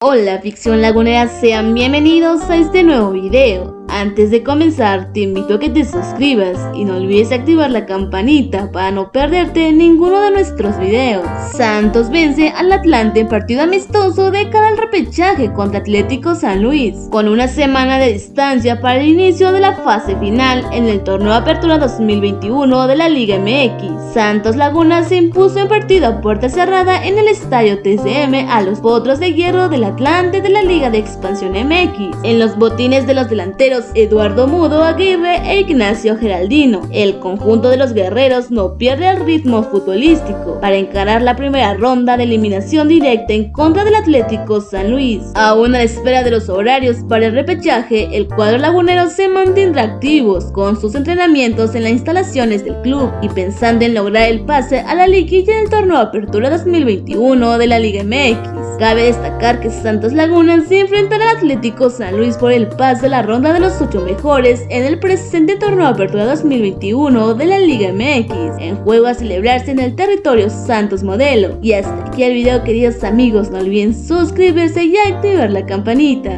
Hola ficción lagunera, sean bienvenidos a este nuevo video. Antes de comenzar, te invito a que te suscribas y no olvides activar la campanita para no perderte ninguno de nuestros videos. Santos vence al Atlante en partido amistoso de cara al repechaje contra Atlético San Luis, con una semana de distancia para el inicio de la fase final en el torneo Apertura 2021 de la Liga MX. Santos Laguna se impuso en partido a puerta cerrada en el estadio TCM a los Potros de Hierro del Atlante de la Liga de Expansión MX. En los botines de los delanteros Eduardo Mudo Aguirre e Ignacio Geraldino. El conjunto de los guerreros no pierde el ritmo futbolístico para encarar la primera ronda de eliminación directa en contra del Atlético San Luis. Aún a la espera de los horarios para el repechaje, el cuadro lagunero se mantendrá activos con sus entrenamientos en las instalaciones del club y pensando en lograr el pase a la liguilla en el torneo Apertura 2021 de la Liga MX. Cabe destacar que Santos Laguna se enfrentará al Atlético San Luis por el pase de la ronda de los los 8 mejores en el presente torneo Apertura 2021 de la Liga MX, en juego a celebrarse en el territorio Santos Modelo. Y hasta aquí el video queridos amigos, no olviden suscribirse y activar la campanita.